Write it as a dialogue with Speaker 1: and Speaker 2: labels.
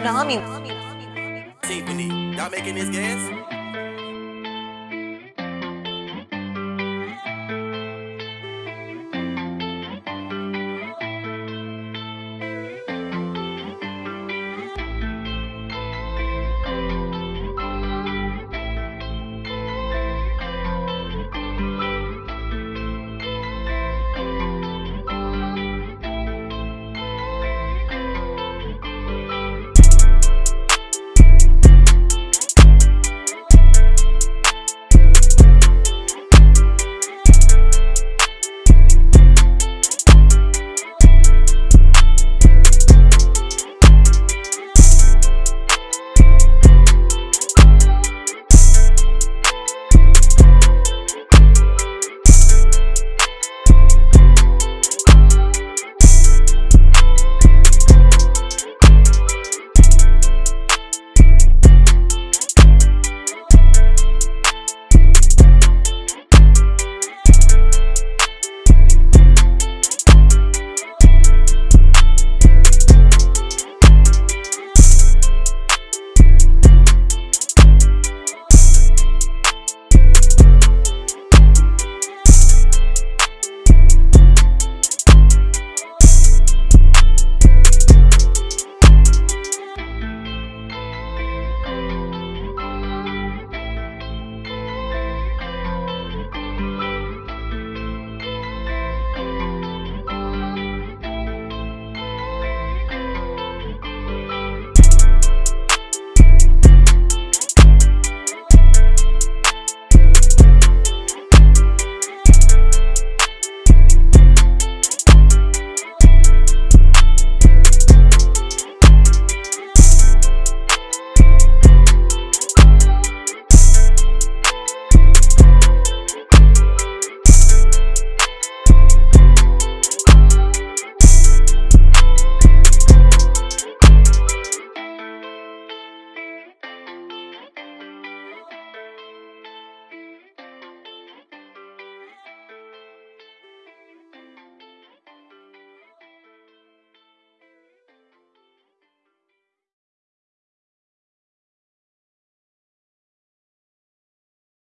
Speaker 1: tsunami.
Speaker 2: Symphony, y'all making this gas?